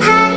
ہاں